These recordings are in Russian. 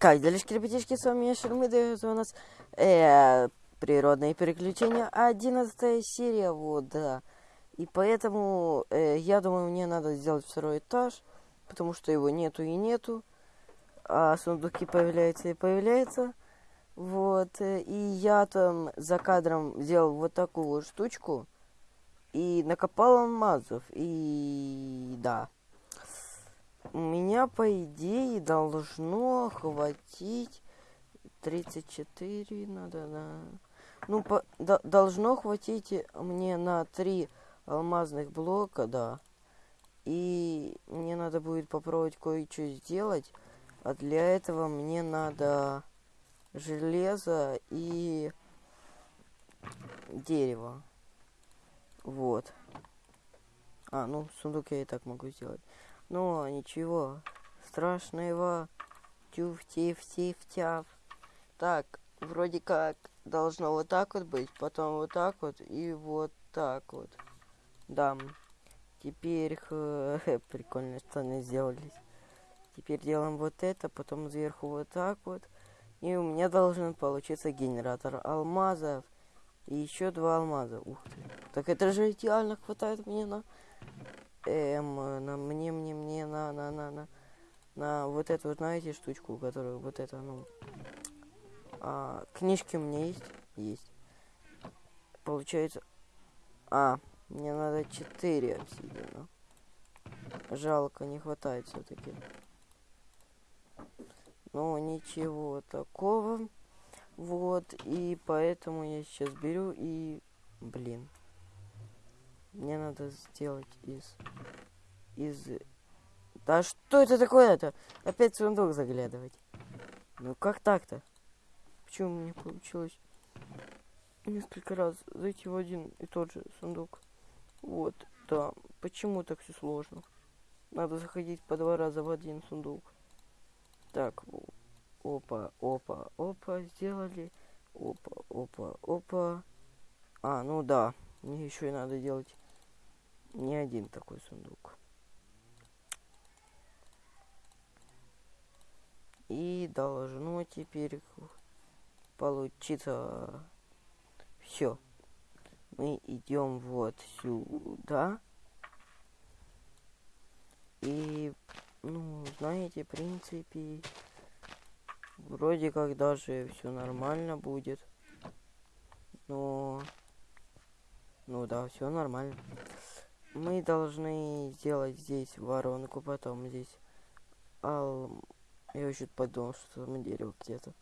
Как делишки, ребятишки, с вами я Шермида, это у нас э, природные переключения, 11 серия, вот, да. И поэтому, э, я думаю, мне надо сделать второй этаж, потому что его нету и нету, а сундуки появляются и появляются. Вот, э, и я там за кадром сделал вот такую вот штучку, и накопал алмазов, и да. У меня, по идее, должно хватить 34, надо на... Ну, по, до, должно хватить мне на 3 алмазных блока, да. И мне надо будет попробовать кое-что сделать. А для этого мне надо железо и дерево. Вот. А, ну, сундук я и так могу сделать. Но ничего страшного. Тюф-тиф-тиф-тяв. Так, вроде как должно вот так вот быть, потом вот так вот и вот так вот. Да. Теперь прикольные штаны сделались. Теперь делаем вот это, потом сверху вот так вот. И у меня должен получиться генератор алмазов. И еще два алмаза. Ух ты. Так это же идеально хватает мне на эм, на мне, мне, мне, на, на, на, на, на вот эту, знаете, штучку, которую, вот это, ну, а, книжки у меня есть? Есть. Получается, а, мне надо 4 обсидиана. Жалко, не хватает все-таки. Но ничего такого. Вот, и поэтому я сейчас беру и, блин, мне надо сделать из... Из... Да что это такое-то? Опять сундук заглядывать. Ну как так-то? Почему мне получилось несколько раз зайти в один и тот же сундук? Вот, да. Почему так все сложно? Надо заходить по два раза в один сундук. Так, опа, опа, опа, сделали. Опа, опа, опа. А, ну да, мне еще и надо делать не один такой сундук. И должно теперь получиться все. Мы идем вот сюда. И, ну, знаете, в принципе, вроде как даже все нормально будет. Но, ну да, все нормально мы должны сделать здесь воронку, потом здесь ал... Я еще подумал, что там дерево где-то.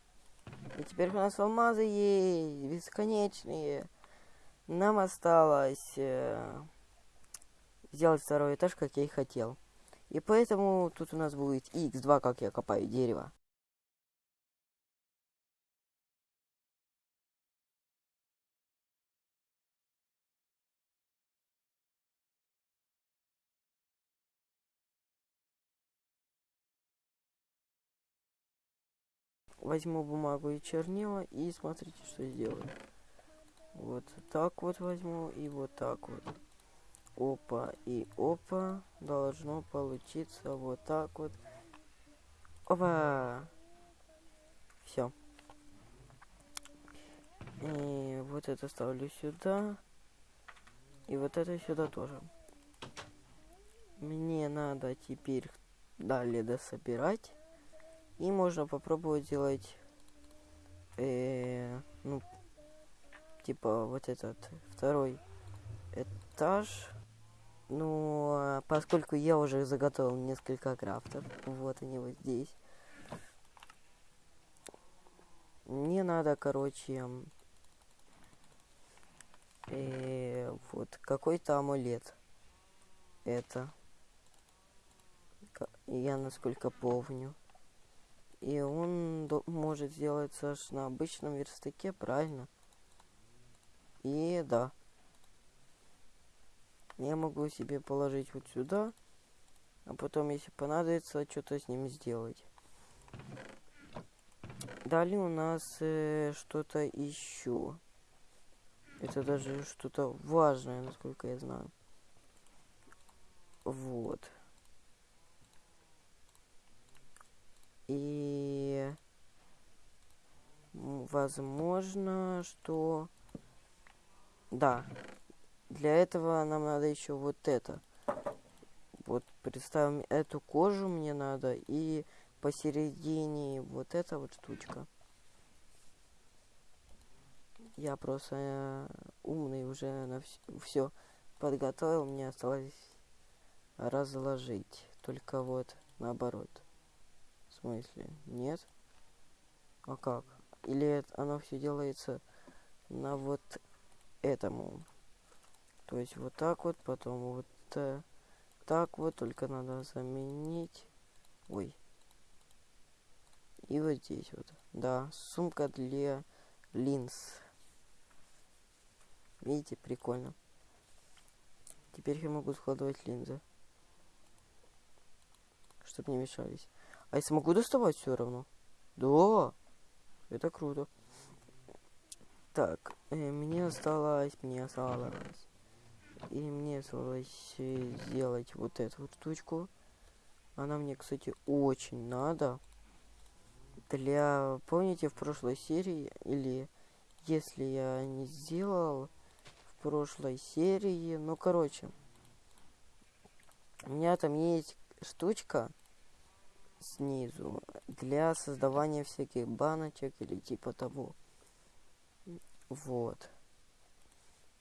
И теперь у нас алмазы есть, бесконечные. Нам осталось э, сделать второй этаж, как я и хотел. И поэтому тут у нас будет x2, как я копаю дерево. Возьму бумагу и чернила и смотрите, что сделаю. Вот так вот возьму и вот так вот. Опа и опа. Должно получиться вот так вот. Опа! Все. И вот это ставлю сюда. И вот это сюда тоже. Мне надо теперь далее дособирать. И можно попробовать сделать, э, ну, типа вот этот второй этаж. Ну, поскольку я уже заготовил несколько крафтов, вот они вот здесь. Мне надо, короче, э, вот какой-то амулет. Это. Я насколько помню. И он может сделаться аж на обычном верстаке, правильно? И да. Я могу себе положить вот сюда. А потом, если понадобится, что-то с ним сделать. Далее у нас э, что-то еще. Это даже что-то важное, насколько я знаю. Вот. И возможно, что... Да. Для этого нам надо еще вот это. Вот представим, эту кожу мне надо и посередине вот эта вот штучка. Я просто э, умный уже на все подготовил, мне осталось разложить. Только вот наоборот. В смысле? Нет? А как? Или оно все делается на вот этому? То есть вот так вот, потом вот э, так вот, только надо заменить. Ой. И вот здесь вот. Да, сумка для линз. Видите, прикольно. Теперь я могу складывать линзы. Чтобы не мешались. А я смогу доставать все равно? Да. Это круто. Так, э, мне осталось, мне осталось. И мне осталось э, сделать вот эту вот штучку. Она мне, кстати, очень надо. Для, помните, в прошлой серии, или если я не сделал в прошлой серии, ну, короче, у меня там есть штучка, снизу для создавания всяких баночек или типа того. Вот.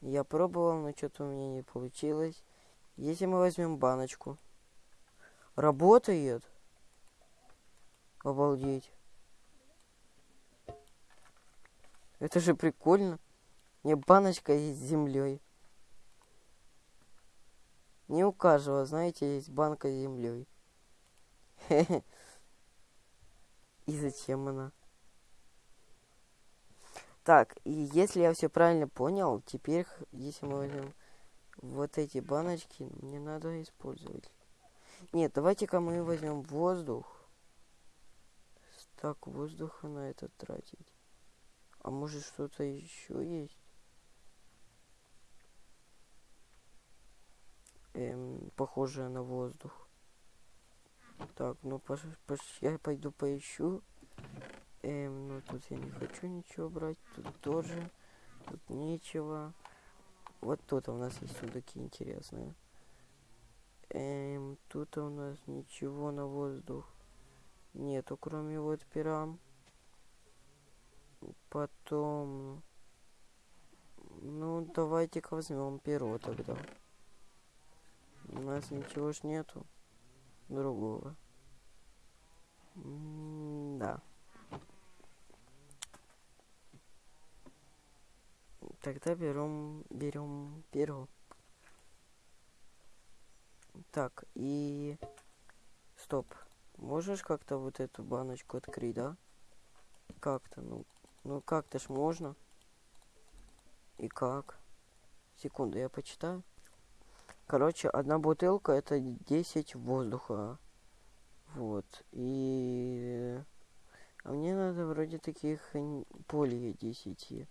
Я пробовал, но что-то у меня не получилось. Если мы возьмем баночку. Работает? Обалдеть. Это же прикольно. Не баночка с землей. Не у каждого, знаете, есть банка с землей. И зачем она? Так, и если я все правильно понял, теперь, если мы возьмем вот эти баночки, мне надо использовать. Нет, давайте-ка мы возьмем воздух. Так, воздуха на это тратить. А может что-то еще есть? Эм, похожее на воздух. Так, ну пош, пош, я пойду поищу. Эм, ну тут я не хочу ничего брать. Тут тоже. Тут нечего. Вот тут у нас есть сундуки интересные. Эм, тут у нас ничего на воздух нету, кроме вот пирам. Потом... Ну, давайте-ка возьмем перо тогда. У нас ничего ж нету другого. Да. Тогда берем, берем перо. Так, и... Стоп. Можешь как-то вот эту баночку открыть, да? Как-то, ну... Ну, как-то ж можно. И как? Секунду, я почитаю. Короче, одна бутылка это 10 воздуха. Вот. И... А мне надо вроде таких более 10.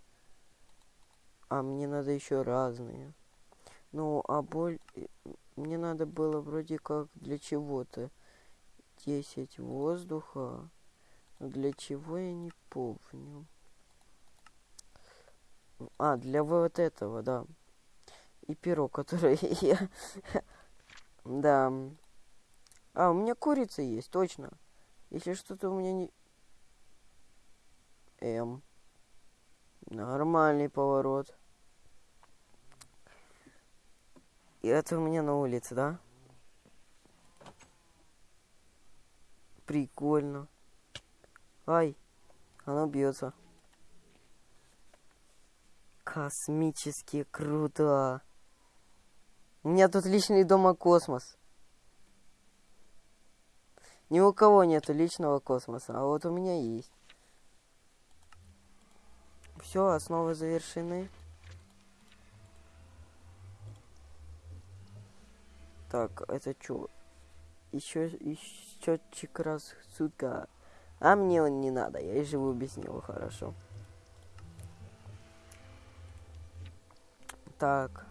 А мне надо еще разные. Ну, а боль... Мне надо было вроде как для чего-то 10 воздуха. Но для чего я не помню. А, для вот этого, да и перо, которое я... Да. А, у меня курица есть, точно. Если что-то у меня не... М. Нормальный поворот. И это у меня на улице, да? Прикольно. Ай, оно бьется. Космически круто. У меня тут личный дома космос. Ни у кого нету личного космоса, а вот у меня есть. Все, основы завершены. Так, это что? Еще, счетчик раз сутка. А мне он не надо, я и живу без него хорошо. Так.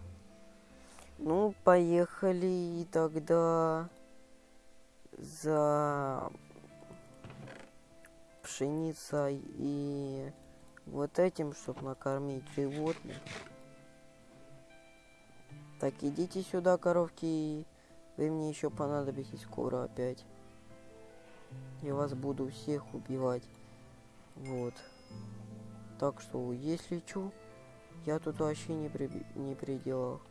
Ну, поехали тогда за пшеницей и вот этим, чтобы накормить животных. Так, идите сюда, коровки. Вы мне еще понадобитесь скоро опять. Я вас буду всех убивать. Вот. Так что, если чё, я тут вообще не при, не пределах.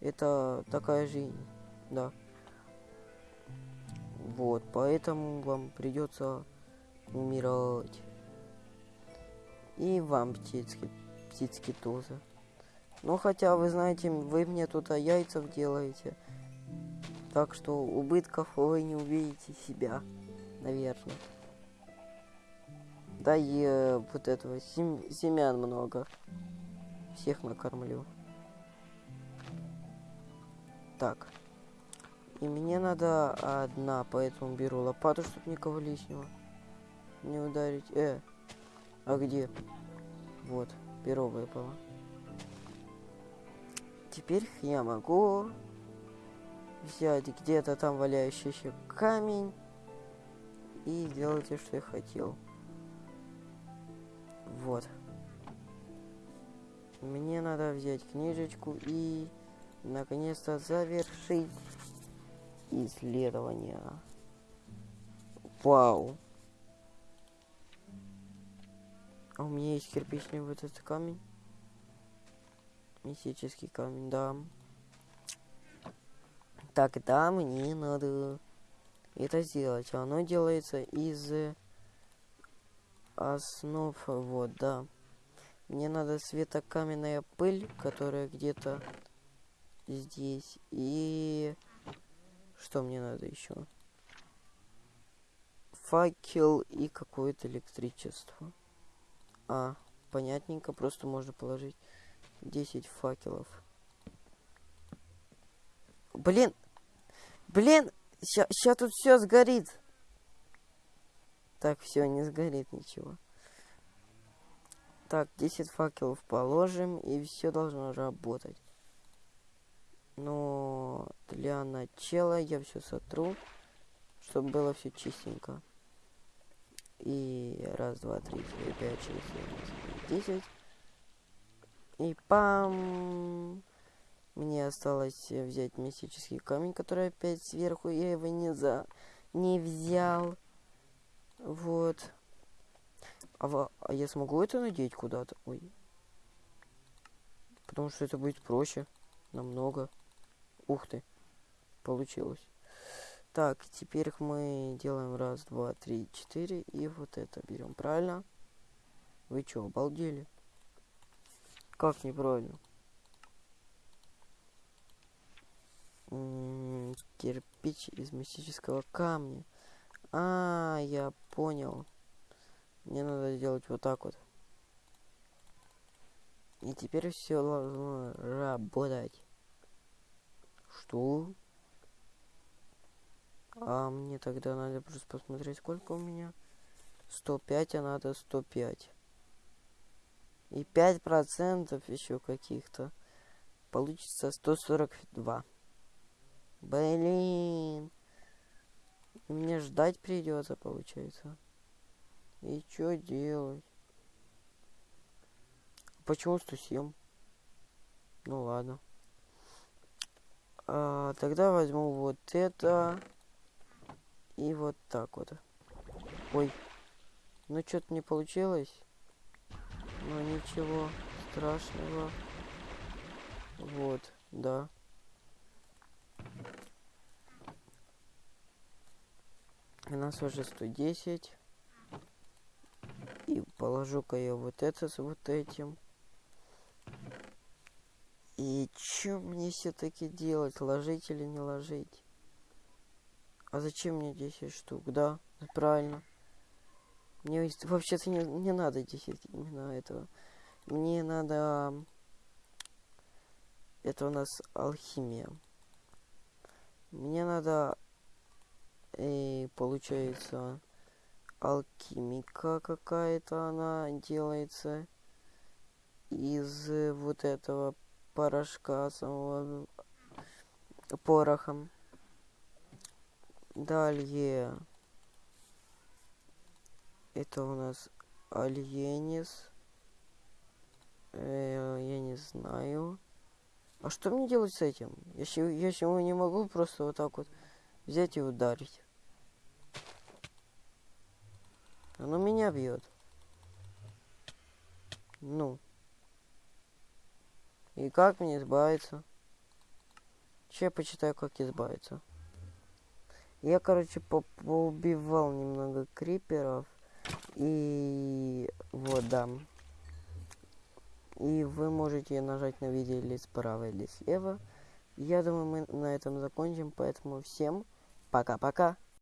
Это такая жизнь, да. Вот, поэтому вам придется умирать. И вам, птички, птички тоже. Ну, хотя, вы знаете, вы мне тут а яйцев делаете. Так что убытков вы не увидите себя, наверное. Да и э, вот этого сем семян много. Всех накормлю. Так. И мне надо одна, поэтому беру лопату, чтобы никого лишнего не ударить. Э, а где? Вот, перо выпало. Теперь я могу взять где-то там валяющийся камень и сделать то, что я хотел. Вот. Мне надо взять книжечку и наконец-то завершить исследование. Вау. А у меня есть кирпичный вот этот камень. Мистический камень, да. Тогда мне надо это сделать. Оно делается из основ, вот, да. Мне надо светокаменная пыль, которая где-то здесь. И что мне надо еще? Факел и какое-то электричество. А, понятненько, просто можно положить 10 факелов. Блин! Блин! Сейчас тут все сгорит. Так, все, не сгорит ничего. Так, 10 факелов положим, и все должно работать. Но для начала я все сотру, чтобы было все чистенько. И раз, два, три, четыре, пять, шесть, семь, десять. И пам! Мне осталось взять мистический камень, который опять сверху. Я его не за... не взял. Вот. А, а я смогу это надеть куда-то? Ой. Потому что это будет проще. Намного. Ух ты. Получилось. Так, теперь мы делаем раз, два, три, четыре. И вот это берем. Правильно? Вы что, обалдели? Как неправильно? М -м, кирпич из мистического камня. А, я понял. Мне надо сделать вот так вот. И теперь все должно работать. Что? А мне тогда надо просто посмотреть, сколько у меня. 105, а надо 105. И 5% еще каких-то. Получится 142. Блин. Мне ждать придется, получается. И что делать? Почему 107? Ну ладно. А, тогда возьму вот это. И вот так вот. Ой. Ну, что-то не получилось. Но ничего страшного. Вот, да. У нас уже 110. И положу-ка я вот это с вот этим. И что мне все-таки делать? Ложить или не ложить? А зачем мне 10 штук? Да, правильно. Мне вообще-то не, не надо 10 именно этого. Мне надо... Это у нас алхимия. Мне надо... И получается... Алхимика какая-то она делается. Из вот этого порошка самого порохом. Далее. Это у нас Альенис. Э, я не знаю. А что мне делать с этим? Я, я его не могу просто вот так вот взять и ударить. Оно меня бьет. Ну. И как мне избавиться? Че я почитаю, как избавиться. Я, короче, по поубивал немного криперов. И вот, да. И вы можете нажать на видео или справа, или слева. Я думаю, мы на этом закончим. Поэтому всем пока-пока.